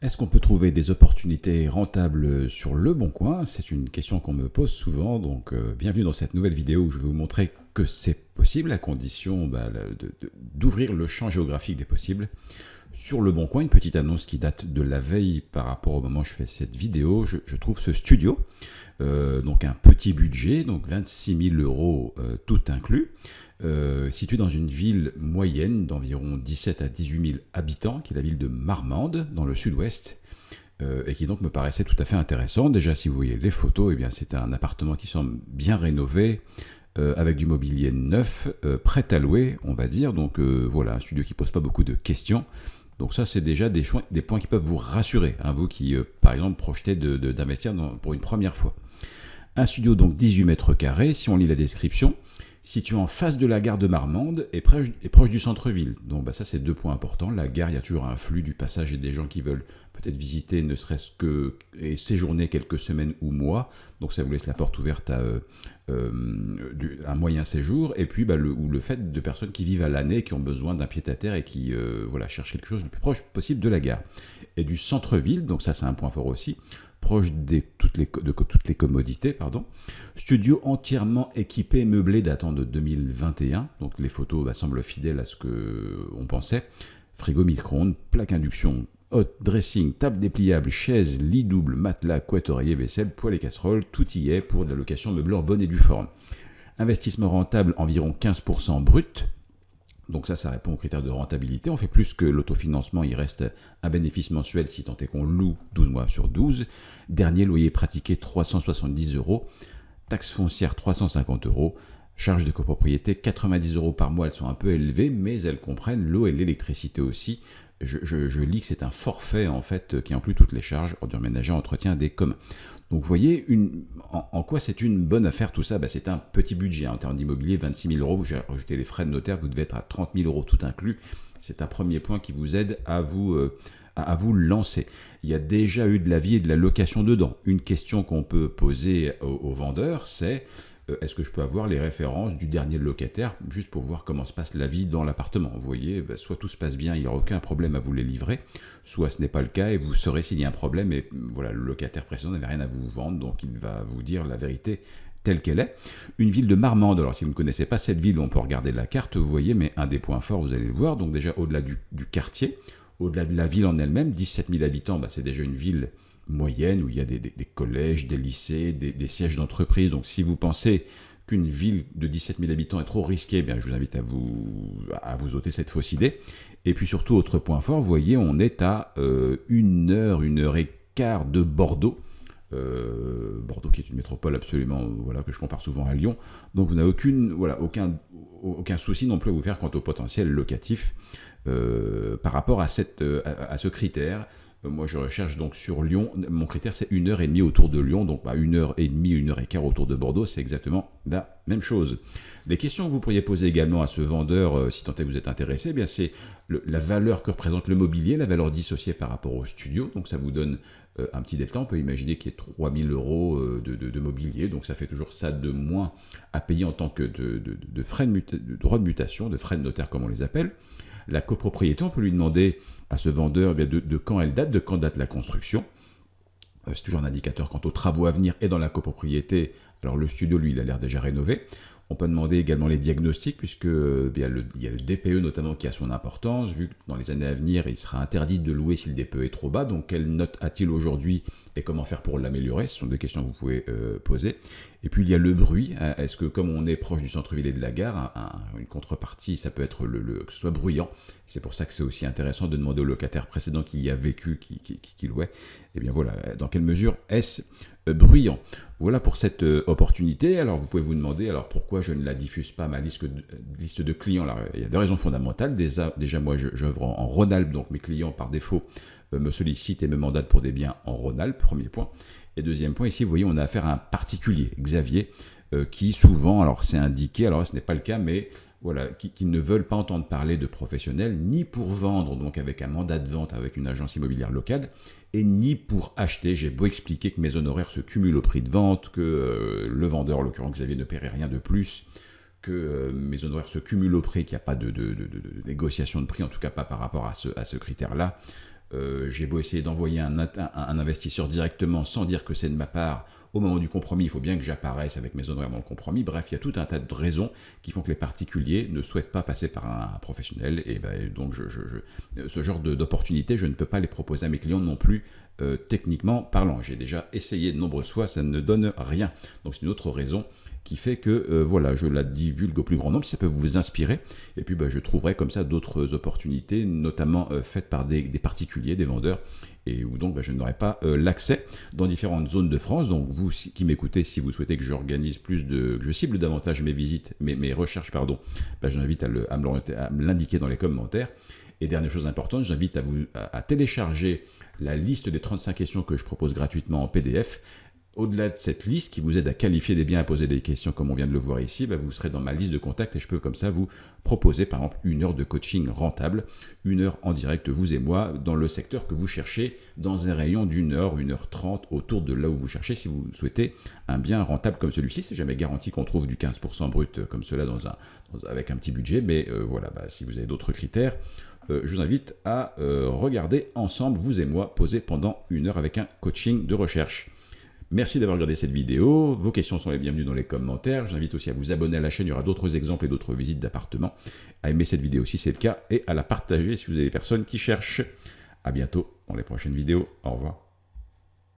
Est-ce qu'on peut trouver des opportunités rentables sur le bon coin? C'est une question qu'on me pose souvent, donc euh, bienvenue dans cette nouvelle vidéo où je vais vous montrer que c'est possible à condition bah, d'ouvrir le champ géographique des possibles. Sur le bon coin, une petite annonce qui date de la veille par rapport au moment où je fais cette vidéo, je, trouve ce studio, euh, donc un petit budget, donc 26 000 euros euh, tout inclus, euh, situé dans une ville moyenne d'environ 17 à 18 000 habitants, qui est la ville de Marmande, dans le sud-ouest, et qui donc me paraissait tout à fait intéressant. Déjà, si vous voyez les photos, eh c'est un appartement qui semble bien rénové, avec du mobilier neuf, prêt à louer, on va dire. Donc voilà, un studio qui pose pas beaucoup de questions. Donc ça, c'est déjà des, points qui peuvent vous rassurer, hein, vous qui, par exemple, projetez d'investir pour une première fois. Un studio donc 18 mètres carrés, si on lit la description, situé en face de la gare de Marmande et proche, du centre-ville. Donc bah, ça, c'est deux points importants. La gare, il y a toujours un flux du passage et des gens qui veulent peut-être visiter, ne serait-ce que et séjourner quelques semaines ou mois. Donc ça vous laisse la porte ouverte à euh, euh, un moyen séjour. Et puis bah, le, fait de personnes qui vivent à l'année, qui ont besoin d'un pied-à-terre et qui euh, voilà, cherchent quelque chose le plus proche possible de la gare. Et du centre-ville, donc ça c'est un point fort aussi proche de toutes les commodités. Studio entièrement équipé, meublé datant de 2021, donc les photos bah, semblent fidèles à ce qu'on pensait. Frigo micro-ondes, plaque induction, hot dressing, table dépliable, chaise, lit double, matelas, couette, oreiller, vaisselle, poêle et casserole, tout y est pour de la location meublée en bonne et due forme. Investissement rentable environ 15% brut, donc ça, ça répond aux critères de rentabilité. On fait plus que l'autofinancement, il reste un bénéfice mensuel si tant est qu'on loue 12 mois sur 12. Dernier loyer pratiqué 370 euros. Taxe foncière 350 euros. Charges de copropriété 90 euros par mois, elles sont un peu élevées, mais elles comprennent l'eau et l'électricité aussi je, lis que c'est un forfait en fait qui inclut toutes les charges, ordures ménagères, entretien des communs. Donc vous voyez une, en, quoi c'est une bonne affaire tout ça? Bah, C'est un petit budget hein. en termes d'immobilier, 26 000 euros, vous rajoutez les frais de notaire, vous devez être à 30 000 euros tout inclus. C'est un premier point qui vous aide à vous, euh, à, vous lancer. Il y a déjà eu de la vie et de la location dedans. Une question qu'on peut poser aux vendeurs, c'est est-ce que je peux avoir les références du dernier locataire, juste pour voir comment se passe la vie dans l'appartement? Vous voyez, bah, soit tout se passe bien, il n'y aura aucun problème à vous les livrer, soit ce n'est pas le cas et vous saurez s'il y a un problème et voilà, le locataire précédent n'avait rien à vous vendre, donc il va vous dire la vérité telle qu'elle est. Une ville de Marmande, alors si vous ne connaissez pas cette ville, on peut regarder la carte, vous voyez, mais un des points forts, vous allez le voir, donc déjà au-delà du, quartier, au-delà de la ville en elle-même, 17 000 habitants, bah, c'est déjà une ville moyenne où il y a des, collèges, des lycées, des, sièges d'entreprise. Donc si vous pensez qu'une ville de 17 000 habitants est trop risquée, eh bien, je vous invite à vous, à vous ôter cette fausse idée. Et puis surtout, autre point fort, vous voyez, on est à euh, une heure, une heure et quart de Bordeaux. Euh, Bordeaux qui est une métropole absolument, voilà, que je compare souvent à Lyon. Donc vous n'avez aucune, voilà, aucun, aucun souci non plus à vous faire quant au potentiel locatif euh, par rapport à, cette, à ce critère. Euh, moi, je recherche donc sur Lyon. Mon critère, c'est une heure et demie autour de Lyon. Donc, bah, une heure et demie, une heure et quart autour de Bordeaux, c'est exactement la même chose. Les questions que vous pourriez poser également à ce vendeur, euh, si tant est que vous êtes intéressé, eh c'est la valeur que représente le mobilier, la valeur dissociée par rapport au studio. Donc, ça vous donne euh, un petit détail. On peut imaginer qu'il y ait 3000 euros de, mobilier. Donc, ça fait toujours ça de moins à payer en tant que de, frais de, de droits de mutation, de frais de notaire, comme on les appelle. La copropriété, on peut lui demander à ce vendeur eh de, quand elle date, de quand date la construction. Euh, c'est toujours un indicateur quant aux travaux à venir et dans la copropriété. Alors le studio, lui, il a l'air déjà rénové. On peut demander également les diagnostics, puisque euh, il, y a le, DPE notamment qui a son importance, vu que dans les années à venir, il sera interdit de louer si le DPE est trop bas. Donc, quelle note a-t-il aujourd'hui et comment faire pour l'améliorer? Ce sont des questions que vous pouvez euh, poser. Et puis, il y a le bruit. Hein. Est-ce que, comme on est proche du centre-ville et de la gare, une contrepartie, ça peut être le, que ce soit bruyant. C'est pour ça que c'est aussi intéressant de demander au locataire précédent qui y a vécu, qui, qui louait. Et eh bien voilà, dans quelle mesure est-ce euh, bruyant. Voilà pour cette euh, opportunité. Alors vous pouvez vous demander alors pourquoi je ne la diffuse pas ma liste de, euh, clients? Il y a des raisons fondamentales. Déjà, déjà moi j'œuvre en, en Rhône-Alpes, donc mes clients par défaut me sollicitent et me mandatent pour des biens en Rhône-Alpes, premier point. Et deuxième point, ici vous voyez on a affaire à un particulier, Xavier, qui souvent, alors c'est indiqué, alors ce n'est pas le cas, mais voilà, qui, ne veulent pas entendre parler de professionnels, ni pour vendre, donc avec un mandat de vente avec une agence immobilière locale, et ni pour acheter. J'ai beau expliquer que mes honoraires se cumulent au prix de vente, que euh, le vendeur, en l'occurrence Xavier, ne paierait rien de plus, que euh, mes honoraires se cumulent au prix, qu'il n'y a pas de, négociation de prix, en tout cas pas par rapport à ce critère-là. J'ai beau essayer d'envoyer un, un, investisseur directement sans dire que c'est de ma part, au moment du compromis, il faut bien que j'apparaisse avec mes honoraires dans le compromis. Bref, il y a tout un tas de raisons qui font que les particuliers ne souhaitent pas passer par un, professionnel. Et ben, donc, ce genre d'opportunité, je ne peux pas les proposer à mes clients non plus euh, techniquement parlant. J'ai déjà essayé de nombreuses fois, ça ne donne rien. Donc c'est une autre raison qui fait que euh, voilà, je la divulgue au plus grand nombre, ça peut vous inspirer. Et puis bah, je trouverai comme ça d'autres opportunités, notamment euh, faites par des, particuliers, des vendeurs, et donc bah, je n'aurai pas l'accès dans différentes zones de France. Donc vous qui m'écoutez, si vous souhaitez que j'organise plus de, que je cible davantage mes visites, mes, mes recherches, pardon, bah, je vous invite à, à me l'indiquer dans les commentaires. Et dernière chose importante, j'invite à vous à télécharger la liste des 35 questions que je propose gratuitement en PDF. Au-delà de cette liste qui vous aide à qualifier des biens, à poser des questions comme on vient de le voir ici, bah, vous serez dans ma liste de contacts et je peux comme ça vous proposer par exemple une heure de coaching rentable, une heure en direct vous et moi dans le secteur que vous cherchez dans un rayon d'une heure, une heure trente autour de là où vous cherchez si vous souhaitez un bien rentable comme celui-ci. C'est jamais garanti qu'on trouve du 15% brut comme cela dans un, avec un petit budget, mais euh, voilà, bah, si vous avez d'autres critères, euh, je vous invite à euh, regarder ensemble, vous et moi, poser pendant une heure avec un coaching de recherche. Merci d'avoir regardé cette vidéo, vos questions sont les bienvenues dans les commentaires, j'invite aussi à vous abonner à la chaîne, il y aura d'autres exemples et d'autres visites d'appartements, à aimer cette vidéo si c'est le cas, et à la partager si vous avez des personnes qui cherchent. A bientôt dans les prochaines vidéos, au revoir.